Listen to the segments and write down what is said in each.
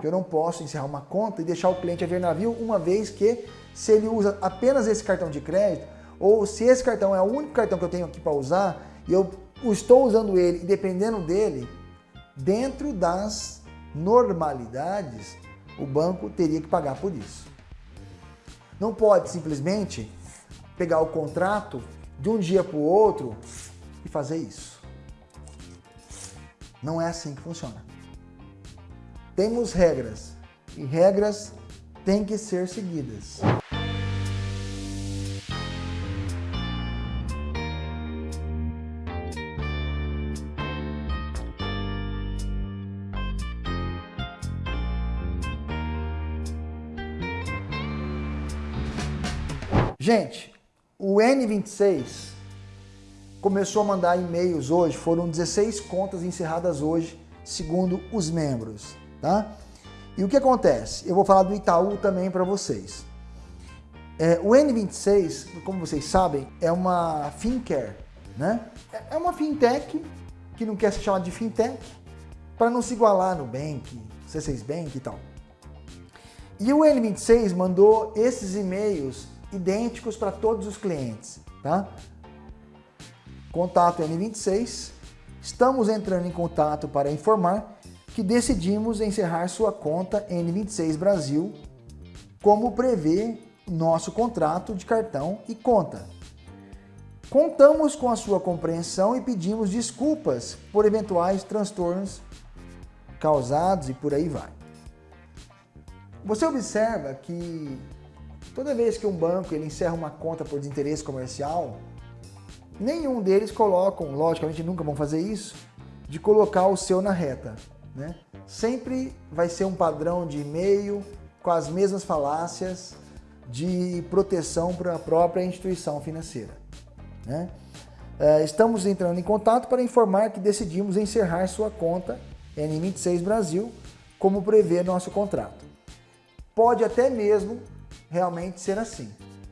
que eu não posso encerrar uma conta e deixar o cliente a ver navio, uma vez que se ele usa apenas esse cartão de crédito, ou se esse cartão é o único cartão que eu tenho aqui para usar, e eu estou usando ele e dependendo dele, dentro das normalidades, o banco teria que pagar por isso. Não pode simplesmente pegar o contrato de um dia para o outro e fazer isso. Não é assim que funciona. Temos regras e regras têm que ser seguidas. Gente, o N26 começou a mandar e-mails hoje, foram 16 contas encerradas hoje, segundo os membros, tá? E o que acontece? Eu vou falar do Itaú também para vocês. É, o N26, como vocês sabem, é uma fincare, né? É uma fintech que não quer se chamar de fintech para não se igualar no Bank, C6 Bank e tal. E o N26 mandou esses e-mails idênticos para todos os clientes, tá? Contato N26. Estamos entrando em contato para informar que decidimos encerrar sua conta N26 Brasil, como prevê nosso contrato de cartão e conta. Contamos com a sua compreensão e pedimos desculpas por eventuais transtornos causados e por aí vai. Você observa que toda vez que um banco ele encerra uma conta por desinteresse comercial, nenhum deles colocam, logicamente nunca vão fazer isso, de colocar o seu na reta. Né? Sempre vai ser um padrão de e-mail com as mesmas falácias de proteção para a própria instituição financeira. Né? É, estamos entrando em contato para informar que decidimos encerrar sua conta N26 Brasil, como prevê nosso contrato. Pode até mesmo realmente ser assim,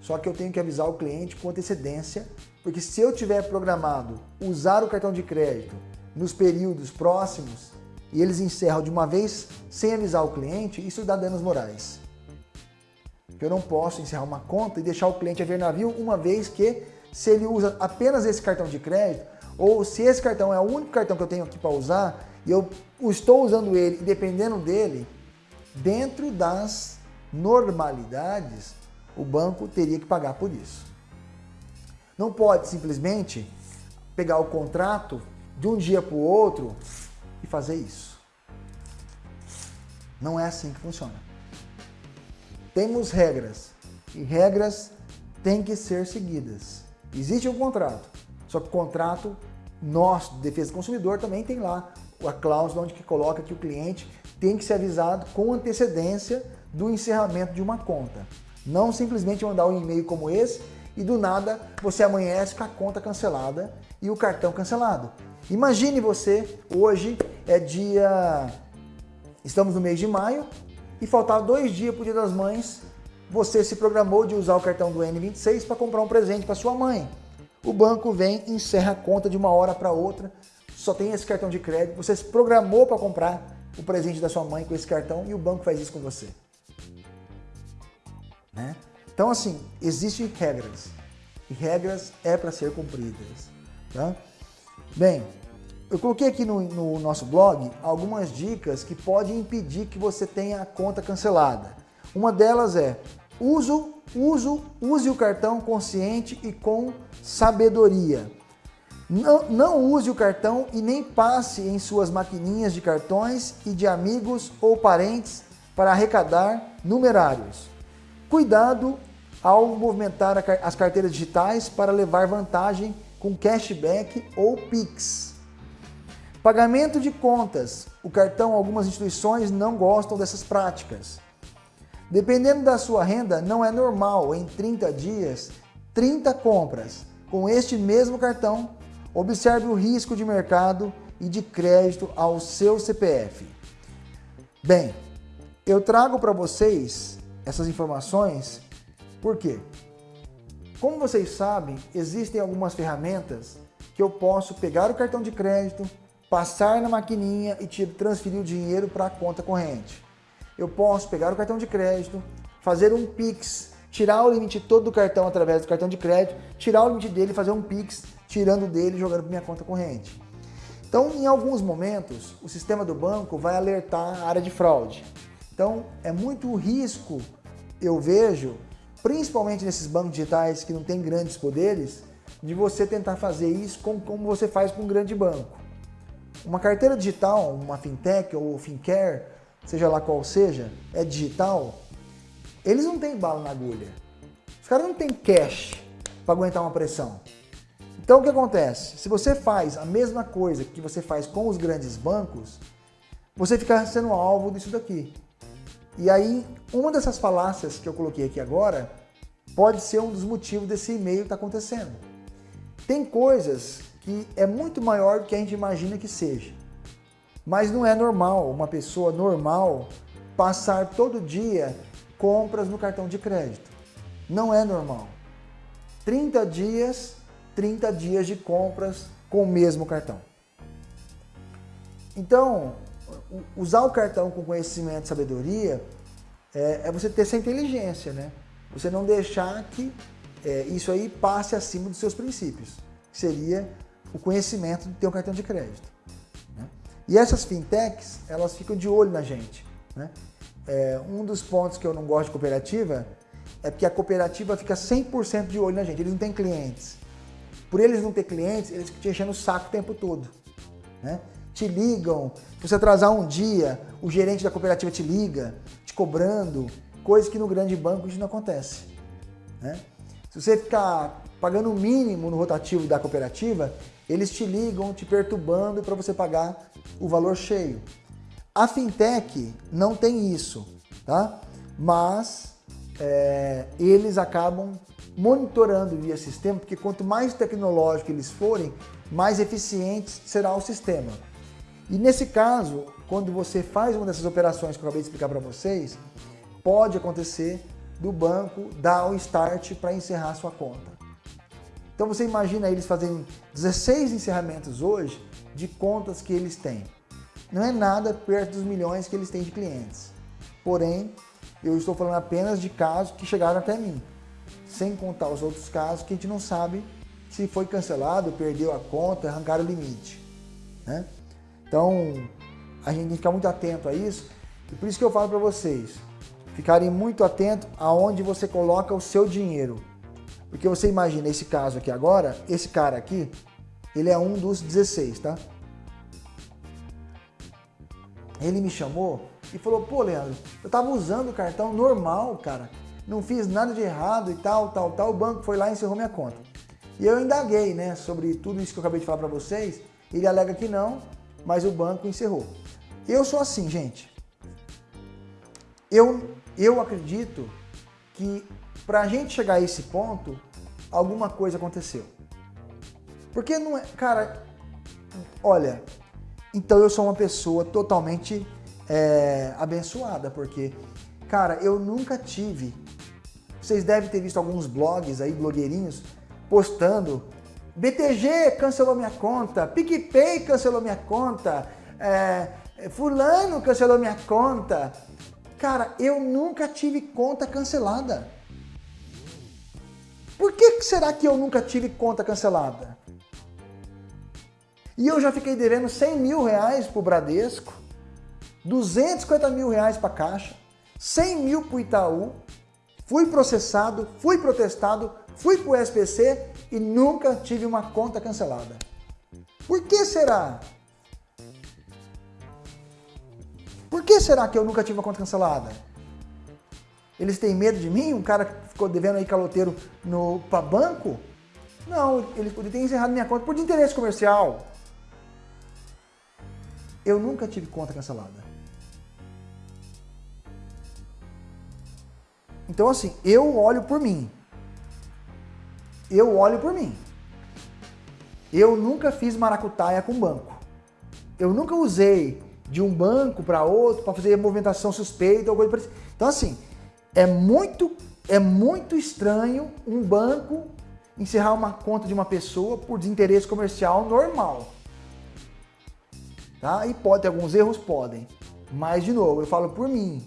só que eu tenho que avisar o cliente com antecedência, porque se eu tiver programado usar o cartão de crédito nos períodos próximos, e eles encerram de uma vez sem avisar o cliente, isso dá danos morais. Eu não posso encerrar uma conta e deixar o cliente a ver navio uma vez que se ele usa apenas esse cartão de crédito, ou se esse cartão é o único cartão que eu tenho aqui para usar, e eu estou usando ele e dependendo dele, dentro das normalidades, o banco teria que pagar por isso. Não pode simplesmente pegar o contrato de um dia para o outro fazer isso. Não é assim que funciona. Temos regras e regras têm que ser seguidas. Existe um contrato, só que o contrato nosso, de defesa do consumidor, também tem lá a cláusula onde que coloca que o cliente tem que ser avisado com antecedência do encerramento de uma conta. Não simplesmente mandar um e-mail como esse e do nada você amanhece com a conta cancelada e o cartão cancelado. Imagine você, hoje é dia... Estamos no mês de maio e faltavam dois dias para o Dia das Mães, você se programou de usar o cartão do N26 para comprar um presente para sua mãe. O banco vem e encerra a conta de uma hora para outra, só tem esse cartão de crédito, você se programou para comprar o presente da sua mãe com esse cartão e o banco faz isso com você. Né? Então assim, existem regras e regras é para ser cumpridas. Tá? Bem, eu coloquei aqui no, no, nosso blog algumas dicas que podem impedir que você tenha a conta cancelada. Uma delas é uso, uso, use o cartão consciente e com sabedoria. Não, não use o cartão e nem passe em suas maquininhas de cartões e de amigos ou parentes para arrecadar numerários. Cuidado ao movimentar as carteiras digitais para levar vantagem com cashback ou Pix. Pagamento de contas. O cartão, algumas instituições não gostam dessas práticas. Dependendo da sua renda, não é normal em 30 dias, 30 compras. Com este mesmo cartão, observe o risco de mercado e de crédito ao seu CPF. Bem, eu trago para vocês essas informações, por quê? Como vocês sabem, existem algumas ferramentas que eu posso pegar o cartão de crédito, passar na maquininha e transferir o dinheiro para a conta corrente. eu posso pegar o cartão de crédito, fazer um Pix, tirar o limite todo do cartão através do cartão de crédito, tirar o limite dele, fazer um Pix, tirando dele e jogando para minha conta corrente. Então, em alguns momentos, o sistema do banco vai alertar a área de fraude. Então, é muito risco, eu vejo, principalmente nesses bancos digitais que não têm grandes poderes, de você tentar fazer isso como você faz com um grande banco. Uma carteira digital, uma fintech ou fincare, seja lá qual seja, é digital, eles não têm bala na agulha. Os caras não têm cash para aguentar uma pressão. Então o que acontece? Se você faz a mesma coisa que você faz com os grandes bancos, você fica sendo alvo disso daqui. E aí, uma dessas falácias que eu coloquei aqui agora pode ser um dos motivos desse e-mail estar tá acontecendo. Tem coisas que é muito maior do que a gente imagina que seja. Mas não é normal uma pessoa normal passar todo dia compras no cartão de crédito. Não é normal. 30 dias 30 dias de compras com o mesmo cartão. Então, usar o cartão com conhecimento e sabedoria é, é você ter essa inteligência, né? Você não deixar que é, isso aí passe acima dos seus princípios, seria o conhecimento ter um cartão de crédito. Né? E essas fintechs, elas ficam de olho na gente. Né? É, um dos pontos que eu não gosto de cooperativa é porque a cooperativa fica 100% de olho na gente, eles não têm clientes. Por eles não ter clientes, eles ficam te enchendo o saco o tempo todo. Né? Te ligam, se você atrasar um dia, o gerente da cooperativa te liga, te cobrando, coisa que no grande banco isso não acontece. Né? Se você ficar pagando o mínimo no rotativo da cooperativa, eles te ligam te perturbando para você pagar o valor cheio. A fintech não tem isso, tá? mas é, eles acabam monitorando via sistema, porque quanto mais tecnológico eles forem, mais eficiente será o sistema. E nesse caso, quando você faz uma dessas operações que eu acabei de explicar para vocês, pode acontecer do banco dar o start para encerrar sua conta. Então você imagina eles fazendo 16 encerramentos hoje de contas que eles têm. Não é nada perto dos milhões que eles têm de clientes. Porém, eu estou falando apenas de casos que chegaram até mim sem contar os outros casos que a gente não sabe se foi cancelado, perdeu a conta, arrancaram o limite. Né? Então, a gente tem que ficar muito atento a isso. E por isso que eu falo para vocês, ficarem muito atentos aonde você coloca o seu dinheiro. Porque você imagina esse caso aqui agora, esse cara aqui, ele é um dos 16, tá? Ele me chamou e falou, pô, Leandro, eu tava usando o cartão normal, cara não fiz nada de errado e tal, tal, tal, o banco foi lá e encerrou minha conta. E eu indaguei, né, sobre tudo isso que eu acabei de falar para vocês, ele alega que não, mas o banco encerrou. Eu sou assim, gente. Eu, eu acredito que para a gente chegar a esse ponto, alguma coisa aconteceu. Porque não é, cara, olha, então eu sou uma pessoa totalmente é, abençoada, porque, cara, eu nunca tive vocês devem ter visto alguns blogs aí, blogueirinhos, postando BTG cancelou minha conta, PicPay cancelou minha conta, é, fulano cancelou minha conta. Cara, eu nunca tive conta cancelada. Por que será que eu nunca tive conta cancelada? E eu já fiquei devendo 100 mil reais para o Bradesco, 250 mil reais para a Caixa, 100 mil para o Itaú, fui processado, fui protestado, fui para o SPC e nunca tive uma conta cancelada. Por que será? Por que será que eu nunca tive uma conta cancelada? Eles têm medo de mim? Um cara que ficou devendo aí caloteiro para banco? Não, eles poderiam ter encerrado minha conta por interesse comercial. Eu nunca tive conta cancelada. Então, assim, eu olho por mim. Eu olho por mim. Eu nunca fiz maracutaia com banco. Eu nunca usei de um banco para outro para fazer movimentação suspeita ou coisa parecida. Então, assim, é muito, é muito estranho um banco encerrar uma conta de uma pessoa por desinteresse comercial normal. Tá? E pode ter alguns erros? Podem. Mas, de novo, eu falo por mim.